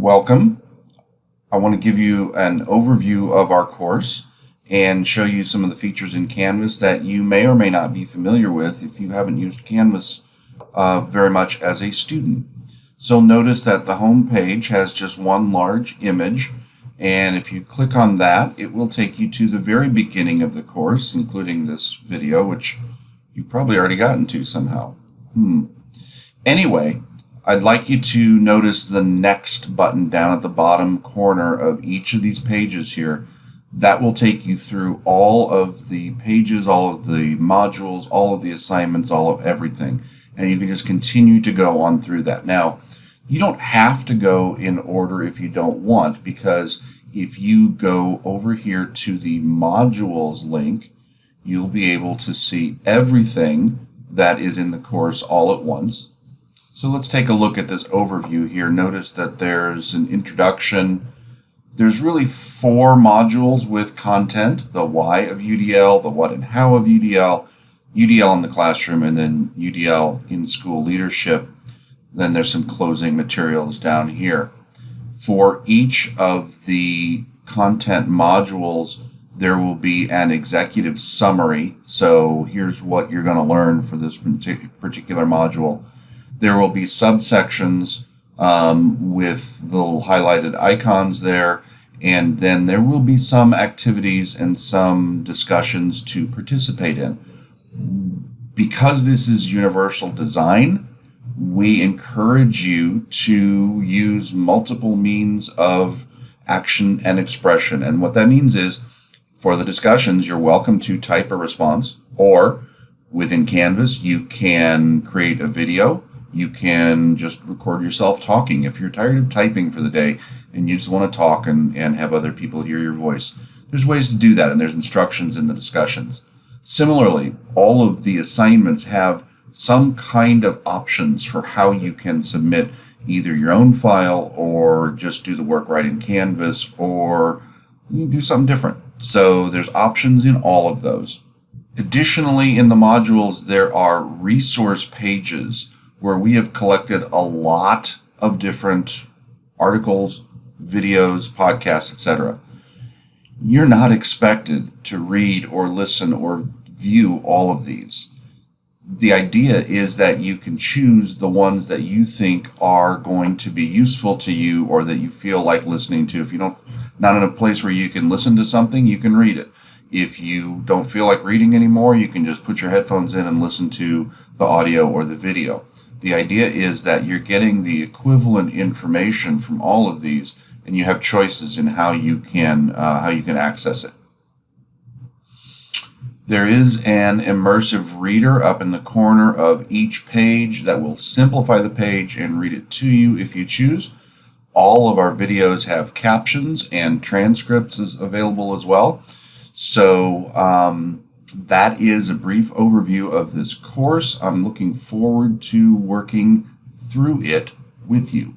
welcome. I want to give you an overview of our course and show you some of the features in Canvas that you may or may not be familiar with if you haven't used Canvas uh, very much as a student. So notice that the home page has just one large image and if you click on that it will take you to the very beginning of the course including this video which you've probably already gotten to somehow. Hmm. Anyway, I'd like you to notice the next button down at the bottom corner of each of these pages here. That will take you through all of the pages, all of the modules, all of the assignments, all of everything. And you can just continue to go on through that. Now, you don't have to go in order if you don't want, because if you go over here to the modules link, you'll be able to see everything that is in the course all at once. So let's take a look at this overview here. Notice that there's an introduction. There's really four modules with content, the why of UDL, the what and how of UDL, UDL in the classroom, and then UDL in school leadership. Then there's some closing materials down here. For each of the content modules, there will be an executive summary. So here's what you're going to learn for this particular module. There will be subsections um, with the highlighted icons there, and then there will be some activities and some discussions to participate in. Because this is universal design, we encourage you to use multiple means of action and expression. And what that means is for the discussions, you're welcome to type a response or within Canvas, you can create a video you can just record yourself talking. If you're tired of typing for the day and you just want to talk and, and have other people hear your voice, there's ways to do that, and there's instructions in the discussions. Similarly, all of the assignments have some kind of options for how you can submit either your own file or just do the work right in Canvas or do something different. So there's options in all of those. Additionally, in the modules, there are resource pages where we have collected a lot of different articles, videos, podcasts, etc. You're not expected to read or listen or view all of these. The idea is that you can choose the ones that you think are going to be useful to you or that you feel like listening to. If you don't not in a place where you can listen to something, you can read it. If you don't feel like reading anymore, you can just put your headphones in and listen to the audio or the video. The idea is that you're getting the equivalent information from all of these, and you have choices in how you can uh, how you can access it. There is an immersive reader up in the corner of each page that will simplify the page and read it to you if you choose. All of our videos have captions and transcripts is available as well. So um, that is a brief overview of this course. I'm looking forward to working through it with you.